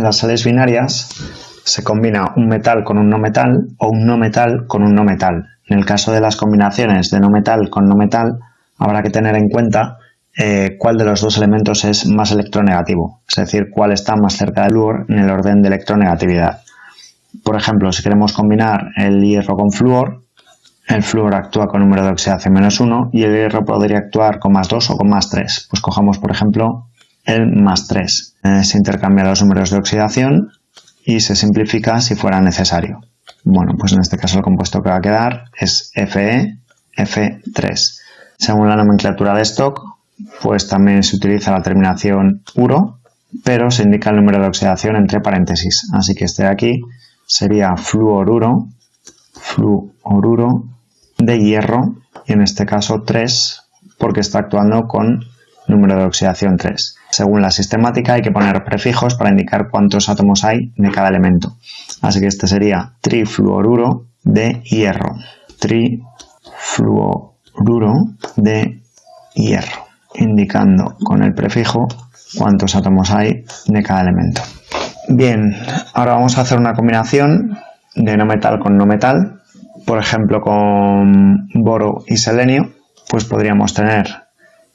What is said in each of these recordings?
En las sales binarias se combina un metal con un no metal o un no metal con un no metal. En el caso de las combinaciones de no metal con no metal, habrá que tener en cuenta eh, cuál de los dos elementos es más electronegativo, es decir, cuál está más cerca del flúor en el orden de electronegatividad. Por ejemplo, si queremos combinar el hierro con flúor, el flúor actúa con número de oxidación menos 1 y el hierro podría actuar con más 2 o con más 3. Pues cojamos, por ejemplo, el más 3. Eh, se intercambian los números de oxidación y se simplifica si fuera necesario. Bueno, pues en este caso el compuesto que va a quedar es Fe, F3. Según la nomenclatura de stock, pues también se utiliza la terminación uro, pero se indica el número de oxidación entre paréntesis. Así que este de aquí sería fluoruro, fluoruro de hierro, y en este caso 3, porque está actuando con número de oxidación 3. Según la sistemática hay que poner prefijos para indicar cuántos átomos hay de cada elemento. Así que este sería trifluoruro de hierro. Trifluoruro de hierro, indicando con el prefijo cuántos átomos hay de cada elemento. Bien, ahora vamos a hacer una combinación de no metal con no metal. Por ejemplo, con boro y selenio, pues podríamos tener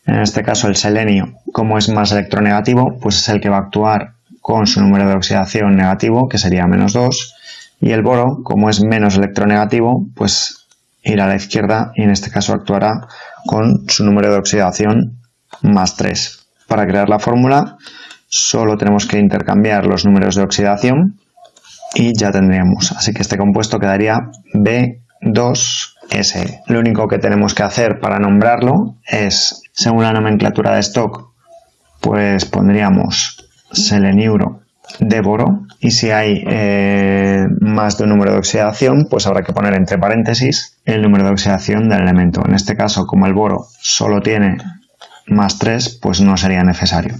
en este caso el selenio, como es más electronegativo, pues es el que va a actuar con su número de oxidación negativo, que sería menos 2, y el boro, como es menos electronegativo, pues irá a la izquierda y en este caso actuará con su número de oxidación más 3. Para crear la fórmula solo tenemos que intercambiar los números de oxidación y ya tendríamos. Así que este compuesto quedaría B2S. Lo único que tenemos que hacer para nombrarlo es según la nomenclatura de stock, pues pondríamos seleniuro de boro y si hay eh, más de un número de oxidación, pues habrá que poner entre paréntesis el número de oxidación del elemento. En este caso, como el boro solo tiene más 3, pues no sería necesario.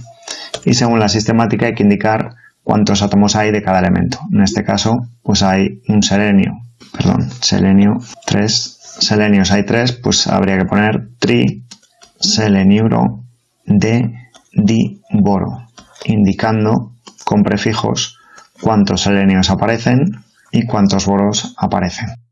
Y según la sistemática hay que indicar cuántos átomos hay de cada elemento. En este caso, pues hay un selenio, perdón, selenio 3, selenios hay 3, pues habría que poner tri seleniuro de diboro, indicando con prefijos cuántos selenios aparecen y cuántos boros aparecen.